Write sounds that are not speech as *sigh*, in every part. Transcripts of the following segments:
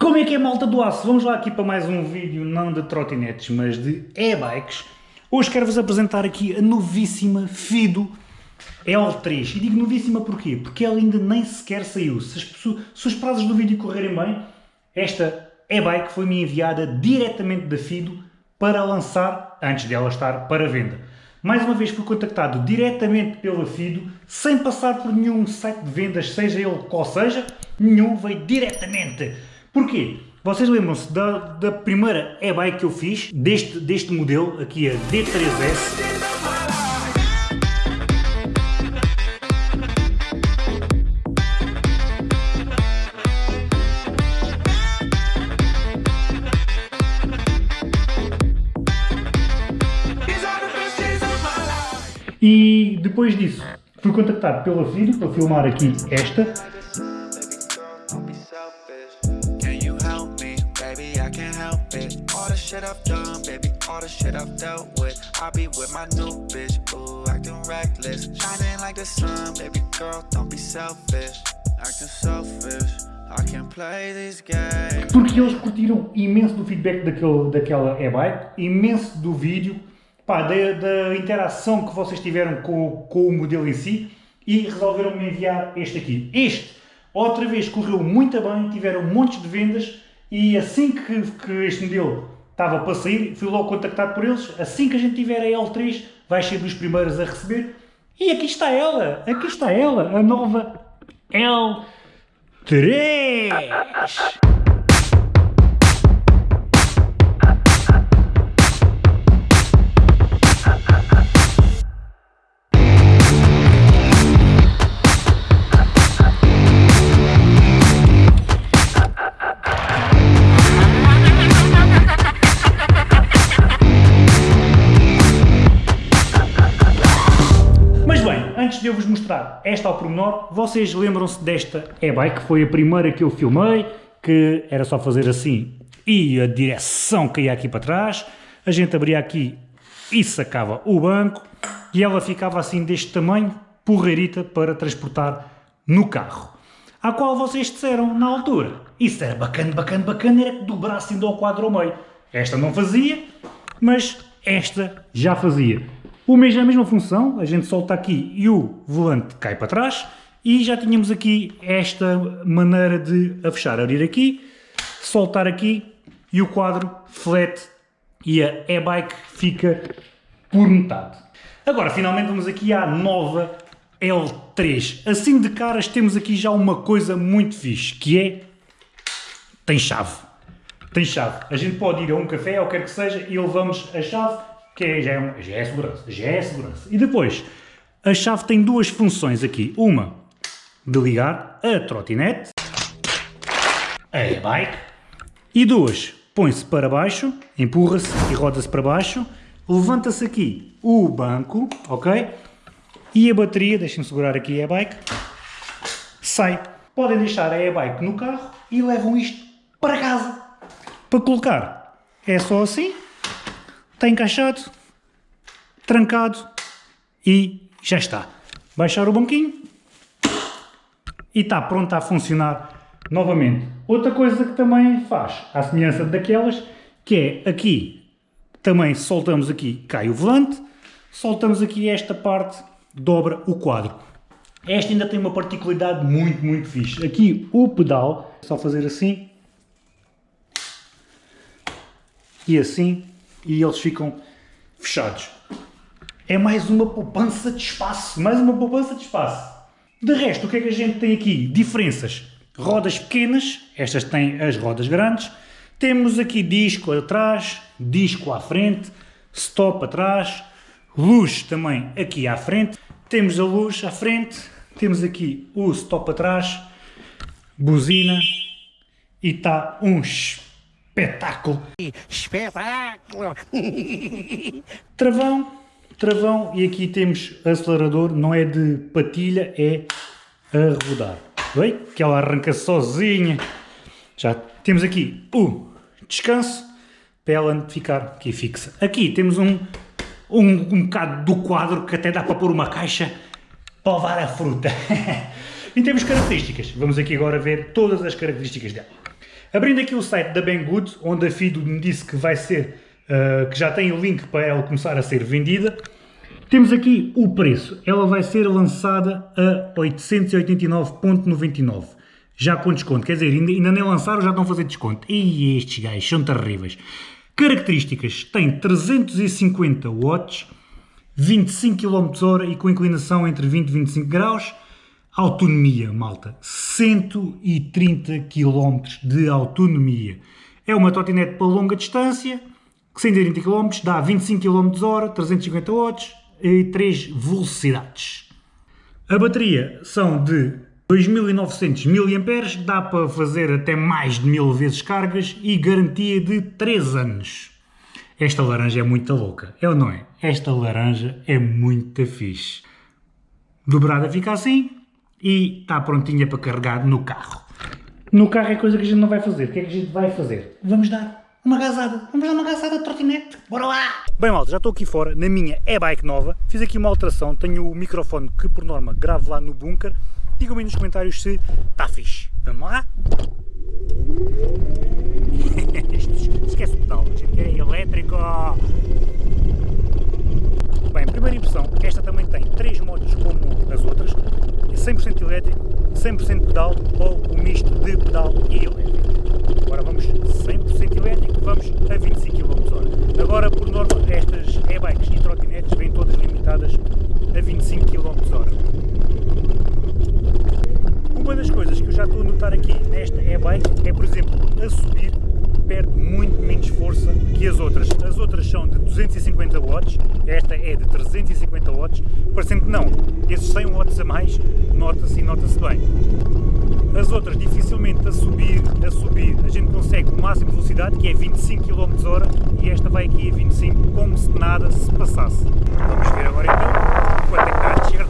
Como é que é malta do aço? Vamos lá aqui para mais um vídeo, não de trotinetes, mas de e-bikes. Hoje quero-vos apresentar aqui a novíssima Fido L3. E digo novíssima porquê? Porque ela ainda nem sequer saiu. Se, as, se os prazos do vídeo correrem bem, esta e-bike foi-me enviada diretamente da Fido para lançar, antes dela estar para venda. Mais uma vez fui contactado diretamente pela Fido, sem passar por nenhum site de vendas, seja ele qual seja, nenhum veio diretamente Porquê? Vocês lembram-se da, da primeira e-bike que eu fiz, deste, deste modelo, aqui a D3S? E depois disso, fui contactado pela Fido para filmar aqui esta, shit I've done, baby, all the shit I've dealt with. I be with my new bitch, ooh, acting reckless. Shining like the sun, baby girl, don't be selfish. Acting selfish Porque eles curtiram imenso do feedback daquele, daquela e-bike, imenso do vídeo, pá, da, da, interação que vocês tiveram com, com o modelo em si e resolveram me enviar este aqui. Este, outra vez, correu muito bem, tiveram montes de vendas e assim que, que este modelo estava para sair, fui logo contactado por eles, assim que a gente tiver a L3, vais ser dos primeiros a receber. E aqui está ela, aqui está ela, a nova L3! Esta ao pormenor, vocês lembram-se desta e-bike, foi a primeira que eu filmei, que era só fazer assim e a direção caía aqui para trás, a gente abria aqui e sacava o banco e ela ficava assim deste tamanho, porreirita para transportar no carro. A qual vocês disseram na altura, isso era bacana, bacana, bacana, era que dobrasse ainda ao quadro ao meio. Esta não fazia, mas esta já fazia. O mesmo, a mesma função, a gente solta aqui e o volante cai para trás e já tínhamos aqui esta maneira de a fechar, abrir aqui, soltar aqui e o quadro flat e a e-bike fica por metade. Agora, finalmente vamos aqui à nova L3. Assim de caras temos aqui já uma coisa muito fixe, que é... tem chave. Tem chave. A gente pode ir a um café ou quer que seja e levamos a chave que já é, já é segurança, já é segurança. E depois, a chave tem duas funções aqui. Uma, de ligar a trotinete, a e-bike, e duas, põe-se para baixo, empurra-se e roda-se para baixo, levanta-se aqui o banco, ok? E a bateria, deixem-me segurar aqui a e-bike, sai. Podem deixar a e-bike no carro e levam isto para casa. Para colocar, é só assim, está encaixado, trancado e já está. Baixar o banquinho e está pronto a funcionar novamente. Outra coisa que também faz, à semelhança daquelas, que é aqui, também soltamos aqui, cai o volante, soltamos aqui esta parte, dobra o quadro. Esta ainda tem uma particularidade muito, muito fixe. Aqui o pedal, só fazer assim e assim e eles ficam fechados. É mais uma poupança de espaço, mais uma poupança de espaço. De resto, o que é que a gente tem aqui? Diferenças. Rodas pequenas, estas têm as rodas grandes. Temos aqui disco atrás, disco à frente, stop atrás, luz também aqui à frente. Temos a luz à frente, temos aqui o stop atrás, buzina e está um espetáculo. Espetáculo! *laughs* Travão, travão e aqui temos acelerador, não é de patilha, é a rodar. Oi? Que ela arranca sozinha. Já temos aqui o descanso para ela ficar aqui fixa. Aqui temos um, um, um bocado do quadro que até dá para pôr uma caixa para levar a fruta. *laughs* e temos características. Vamos aqui agora ver todas as características dela. Abrindo aqui o site da Banggood, onde a Fido me disse que vai ser, uh, que já tem o link para ela começar a ser vendida, temos aqui o preço. Ela vai ser lançada a 889.99. Já com desconto. Quer dizer, ainda, ainda nem lançaram, já estão a fazer desconto. E estes gajos são terríveis. Características. Tem 350 watts, 25 km hora e com inclinação entre 20 e 25 graus. Autonomia, malta. 130 km de autonomia. É uma trotinete para longa distância, 130 km, dá 25 km hora, 350 watts, e 3 velocidades. A bateria são de 2900 mAh, dá para fazer até mais de mil vezes cargas e garantia de 3 anos. Esta laranja é muito louca, é ou não é? Esta laranja é muito fixe. Dobrada fica assim e está prontinha para carregar no carro. No carro é coisa que a gente não vai fazer. O que é que a gente vai fazer? Vamos dar uma gasada. Vamos dar uma gasada de trotinete. Bora lá! Bem, malta, já estou aqui fora na minha e-bike nova. Fiz aqui uma alteração. Tenho o microfone que, por norma, gravo lá no bunker. Digam-me nos comentários se está fixe. Vamos lá? *laughs* Esquece o pedal, gente. É elétrico. Bem, primeira impressão, esta também tem três modos. 100% elétrico, 100% pedal ou o misto de pedal e elétrico. Agora vamos 100% elétrico, vamos a 25 km h Agora, por norma, estas e-bikes e trotinetes vêm todas limitadas a 25 km h Uma das coisas que eu já estou a notar aqui nesta e-bike é, por exemplo, a subir perde muito menos força que as outras. As outras são de 250 watts, esta é de 350 watts, parecendo que não, esses 100 watts a mais nota-se e nota-se bem. As outras dificilmente a subir, a subir, a gente consegue o máximo de velocidade que é 25 km hora e esta vai aqui a 25 como se nada se passasse. Vamos ver agora então quanto é que está a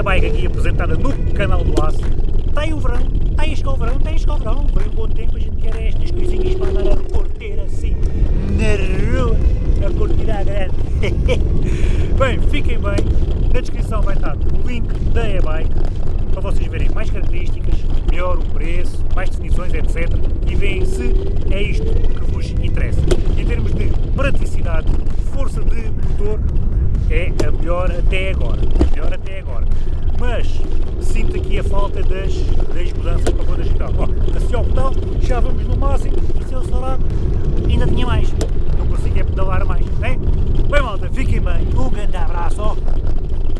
apresentada no canal do Aço. Está aí o verão, está aí o verão, está aí o verão. Vem um bom tempo, a gente quer estas coisinhas para andar a curtir assim na rua, a curtir à grande. *laughs* bem, fiquem bem, na descrição vai estar o link da e-bike para vocês verem mais características, melhor o preço, mais definições, etc. E veem se é isto que vos interessa. Em termos de praticidade, força de motor, é a melhor até agora. A até agora. Mas sinto aqui a falta das, das mudanças para quando a gente está. Ó, assim ao botão, já vamos no máximo e se eu acelerar ainda tinha mais. Não consigo é pedalar mais, né? Bem malta, fiquem bem. Um grande abraço, ó.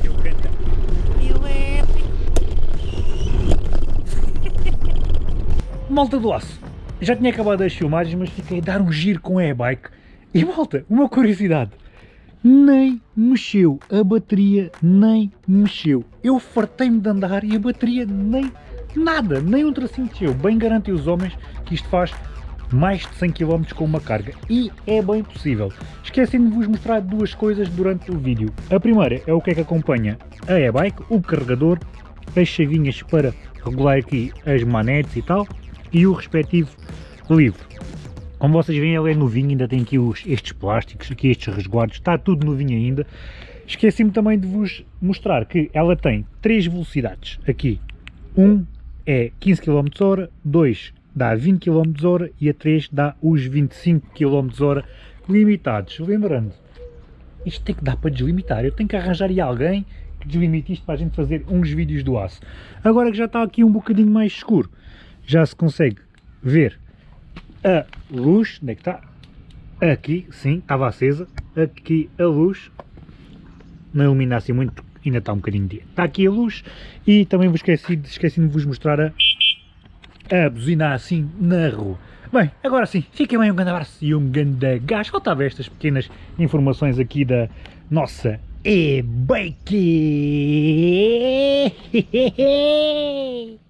E um grande elétrico. malta do aço. Já tinha acabado as filmagens, mas fiquei a dar um giro com a e-bike. E malta, uma curiosidade nem mexeu, a bateria nem mexeu. Eu fartei-me de andar e a bateria nem nada, nem um tracinho mexeu. Bem garantem os homens que isto faz mais de 100 km com uma carga e é bem possível. Esqueci de vos mostrar duas coisas durante o vídeo. A primeira é o que é que acompanha a e-bike, o carregador, as chavinhas para regular aqui as manetes e tal e o respectivo livro. Como vocês veem, ele é novinho, ainda tem aqui os, estes plásticos, aqui estes resguardos, está tudo novinho ainda. Esqueci-me também de vos mostrar que ela tem três velocidades aqui. Um é 15 km h 2 dá 20 km h e a 3 dá os 25 km h limitados. Lembrando, isto tem que dar para deslimitar, eu tenho que arranjar aí alguém que deslimite isto para a gente fazer uns vídeos do aço. Agora que já está aqui um bocadinho mais escuro, já se consegue ver a luz, onde é que está? Aqui, sim, estava acesa, aqui a luz, não ilumina assim muito, ainda está um bocadinho de dia. Está aqui a luz e também vos esqueci, esqueci de vos mostrar a, a buzina assim na rua. Bem, agora sim, fiquem bem, um grande abraço e um grande gás. Faltava estas pequenas informações aqui da nossa e-bike. *laughs*